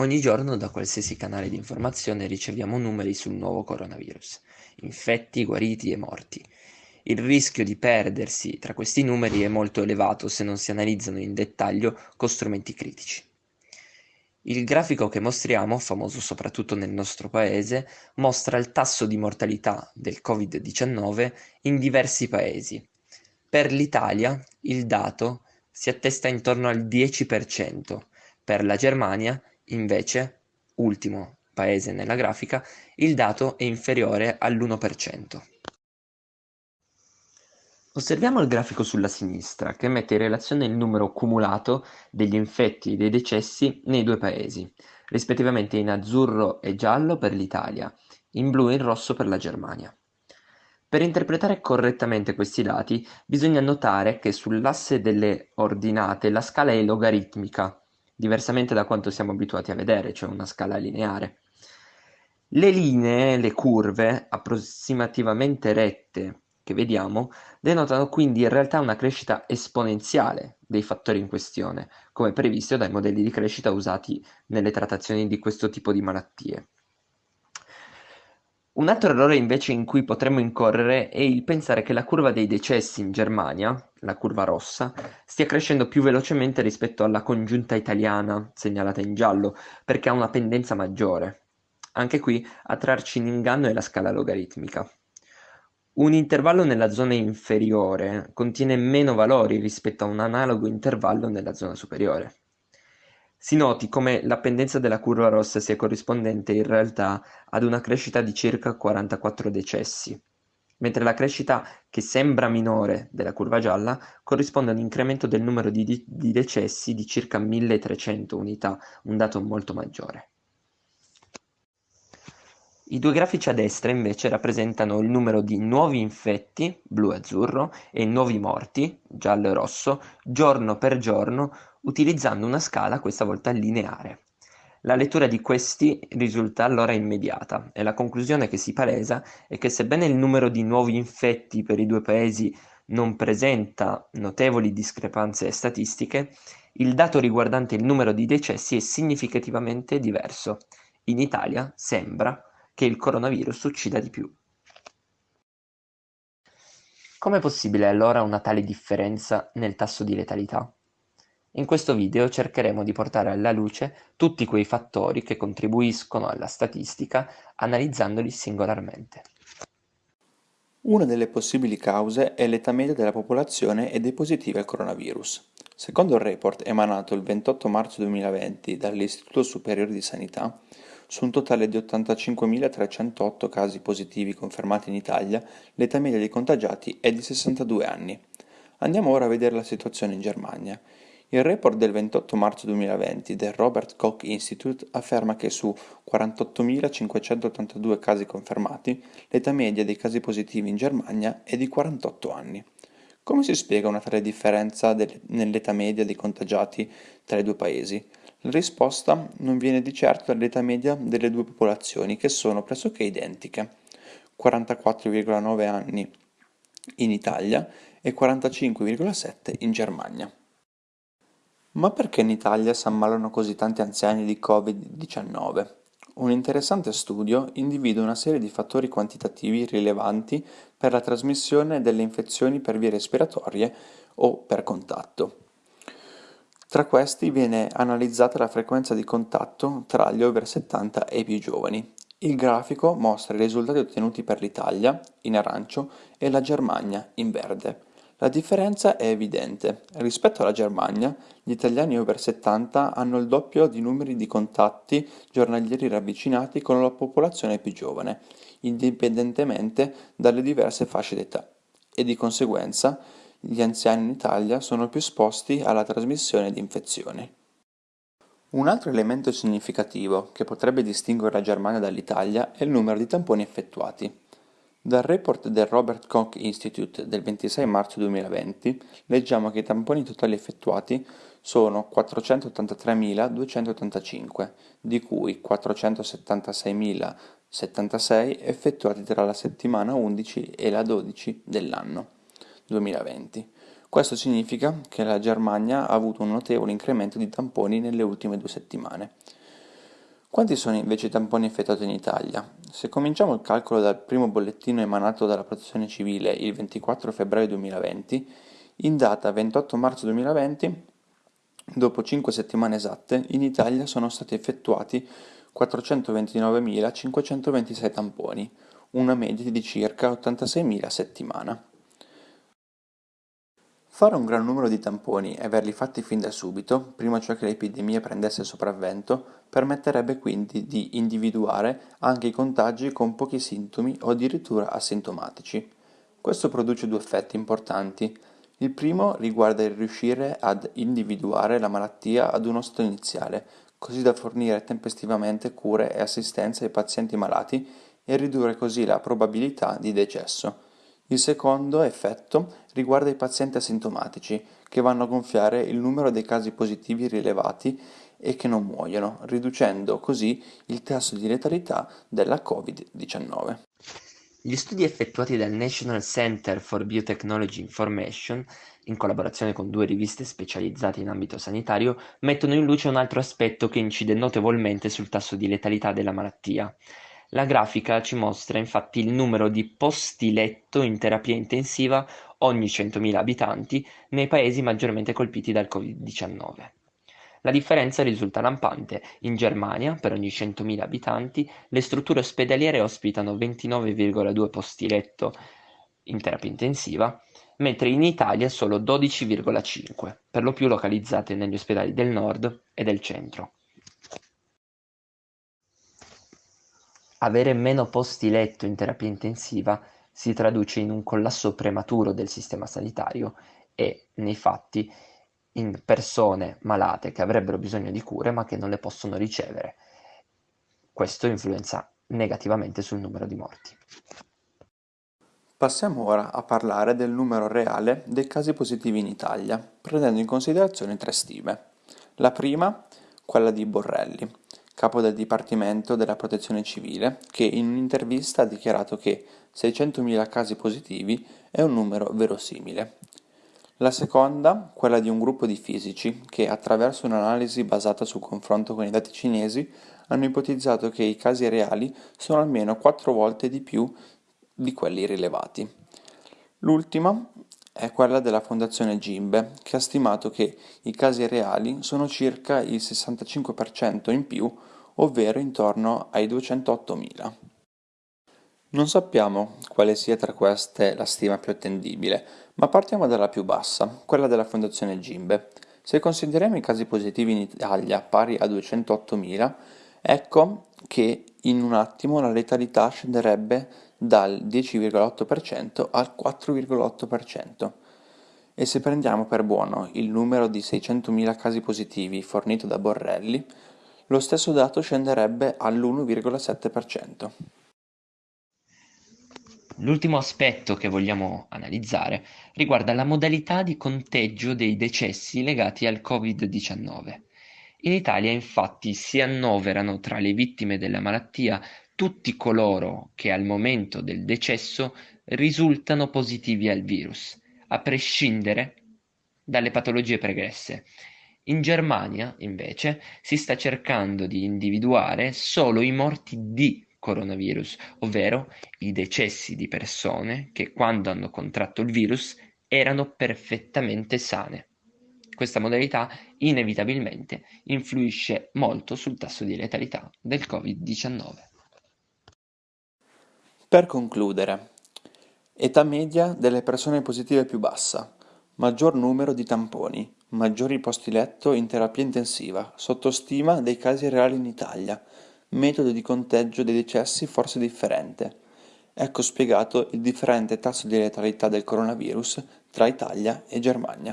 Ogni giorno da qualsiasi canale di informazione riceviamo numeri sul nuovo coronavirus, infetti, guariti e morti. Il rischio di perdersi tra questi numeri è molto elevato se non si analizzano in dettaglio con strumenti critici. Il grafico che mostriamo, famoso soprattutto nel nostro paese, mostra il tasso di mortalità del Covid-19 in diversi paesi. Per l'Italia il dato si attesta intorno al 10%, per la Germania, invece, ultimo paese nella grafica, il dato è inferiore all'1%. Osserviamo il grafico sulla sinistra, che mette in relazione il numero cumulato degli infetti e dei decessi nei due paesi, rispettivamente in azzurro e giallo per l'Italia, in blu e in rosso per la Germania. Per interpretare correttamente questi dati bisogna notare che sull'asse delle ordinate la scala è logaritmica, diversamente da quanto siamo abituati a vedere, cioè una scala lineare. Le linee, le curve, approssimativamente rette che vediamo, denotano quindi in realtà una crescita esponenziale dei fattori in questione, come previsto dai modelli di crescita usati nelle trattazioni di questo tipo di malattie. Un altro errore invece in cui potremmo incorrere è il pensare che la curva dei decessi in Germania, la curva rossa, stia crescendo più velocemente rispetto alla congiunta italiana, segnalata in giallo, perché ha una pendenza maggiore. Anche qui a trarci in inganno è la scala logaritmica. Un intervallo nella zona inferiore contiene meno valori rispetto a un analogo intervallo nella zona superiore. Si noti come la pendenza della curva rossa sia corrispondente in realtà ad una crescita di circa 44 decessi, mentre la crescita che sembra minore della curva gialla corrisponde a un incremento del numero di, di decessi di circa 1300 unità, un dato molto maggiore. I due grafici a destra invece rappresentano il numero di nuovi infetti, blu e azzurro, e nuovi morti, giallo e rosso, giorno per giorno utilizzando una scala questa volta lineare. La lettura di questi risulta allora immediata e la conclusione che si palesa è che sebbene il numero di nuovi infetti per i due paesi non presenta notevoli discrepanze statistiche, il dato riguardante il numero di decessi è significativamente diverso. In Italia sembra che il coronavirus uccida di più. Com'è possibile allora una tale differenza nel tasso di letalità? In questo video cercheremo di portare alla luce tutti quei fattori che contribuiscono alla statistica analizzandoli singolarmente. Una delle possibili cause è l'età media della popolazione e dei positivi al coronavirus. Secondo il report emanato il 28 marzo 2020 dall'Istituto Superiore di Sanità, su un totale di 85.308 casi positivi confermati in Italia, l'età media dei contagiati è di 62 anni. Andiamo ora a vedere la situazione in Germania. Il report del 28 marzo 2020 del Robert Koch Institute afferma che su 48.582 casi confermati, l'età media dei casi positivi in Germania è di 48 anni. Come si spiega una tale differenza nell'età media dei contagiati tra i due paesi? La risposta non viene di certo dall'età media delle due popolazioni, che sono pressoché identiche, 44,9 anni in Italia e 45,7 in Germania. Ma perché in Italia si ammalano così tanti anziani di Covid-19? Un interessante studio individua una serie di fattori quantitativi rilevanti per la trasmissione delle infezioni per vie respiratorie o per contatto. Tra questi viene analizzata la frequenza di contatto tra gli over 70 e i più giovani. Il grafico mostra i risultati ottenuti per l'Italia, in arancio, e la Germania, in verde. La differenza è evidente: rispetto alla Germania, gli italiani over 70 hanno il doppio di numeri di contatti giornalieri ravvicinati con la popolazione più giovane, indipendentemente dalle diverse fasce d'età, e di conseguenza gli anziani in Italia sono più esposti alla trasmissione di infezioni. Un altro elemento significativo che potrebbe distinguere la Germania dall'Italia è il numero di tamponi effettuati. Dal report del Robert Koch Institute del 26 marzo 2020 leggiamo che i tamponi totali effettuati sono 483.285, di cui 476.076 effettuati tra la settimana 11 e la 12 dell'anno 2020. Questo significa che la Germania ha avuto un notevole incremento di tamponi nelle ultime due settimane. Quanti sono invece i tamponi effettuati in Italia? Se cominciamo il calcolo dal primo bollettino emanato dalla Protezione Civile il 24 febbraio 2020, in data 28 marzo 2020, dopo 5 settimane esatte, in Italia sono stati effettuati 429.526 tamponi, una media di circa 86.000 a settimana. Fare un gran numero di tamponi e averli fatti fin da subito, prima cioè che l'epidemia prendesse sopravvento, permetterebbe quindi di individuare anche i contagi con pochi sintomi o addirittura asintomatici. Questo produce due effetti importanti. Il primo riguarda il riuscire ad individuare la malattia ad uno stato iniziale, così da fornire tempestivamente cure e assistenza ai pazienti malati e ridurre così la probabilità di decesso. Il secondo effetto riguarda i pazienti asintomatici, che vanno a gonfiare il numero dei casi positivi rilevati e che non muoiono, riducendo così il tasso di letalità della Covid-19. Gli studi effettuati dal National Center for Biotechnology Information, in collaborazione con due riviste specializzate in ambito sanitario, mettono in luce un altro aspetto che incide notevolmente sul tasso di letalità della malattia. La grafica ci mostra infatti il numero di posti letto in terapia intensiva ogni 100.000 abitanti nei paesi maggiormente colpiti dal Covid-19. La differenza risulta lampante: in Germania, per ogni 100.000 abitanti, le strutture ospedaliere ospitano 29,2 posti letto in terapia intensiva, mentre in Italia solo 12,5, per lo più localizzate negli ospedali del nord e del centro. Avere meno posti letto in terapia intensiva si traduce in un collasso prematuro del sistema sanitario e, nei fatti, in persone malate che avrebbero bisogno di cure ma che non le possono ricevere. Questo influenza negativamente sul numero di morti. Passiamo ora a parlare del numero reale dei casi positivi in Italia, prendendo in considerazione tre stime. La prima, quella di Borrelli, capo del Dipartimento della Protezione Civile, che in un'intervista ha dichiarato che 600.000 casi positivi è un numero verosimile. La seconda, quella di un gruppo di fisici che, attraverso un'analisi basata sul confronto con i dati cinesi, hanno ipotizzato che i casi reali sono almeno quattro volte di più di quelli rilevati. L'ultima è quella della Fondazione Gimbe, che ha stimato che i casi reali sono circa il 65% in più, ovvero intorno ai 208.000. Non sappiamo quale sia tra queste la stima più attendibile, ma partiamo dalla più bassa, quella della Fondazione Gimbe. Se consideriamo i casi positivi in Italia pari a 208.000, ecco che in un attimo la letalità scenderebbe dal 10,8% al 4,8%. E se prendiamo per buono il numero di 600.000 casi positivi fornito da Borrelli, lo stesso dato scenderebbe all'1,7%. L'ultimo aspetto che vogliamo analizzare riguarda la modalità di conteggio dei decessi legati al Covid-19. In Italia infatti si annoverano tra le vittime della malattia tutti coloro che al momento del decesso risultano positivi al virus, a prescindere dalle patologie pregresse. In Germania, invece, si sta cercando di individuare solo i morti di coronavirus, ovvero i decessi di persone che quando hanno contratto il virus erano perfettamente sane. Questa modalità inevitabilmente influisce molto sul tasso di letalità del Covid-19. Per concludere, età media delle persone positive più bassa, maggior numero di tamponi, maggiori posti letto in terapia intensiva, sottostima dei casi reali in Italia, metodo di conteggio dei decessi forse differente. Ecco spiegato il differente tasso di letalità del coronavirus tra Italia e Germania.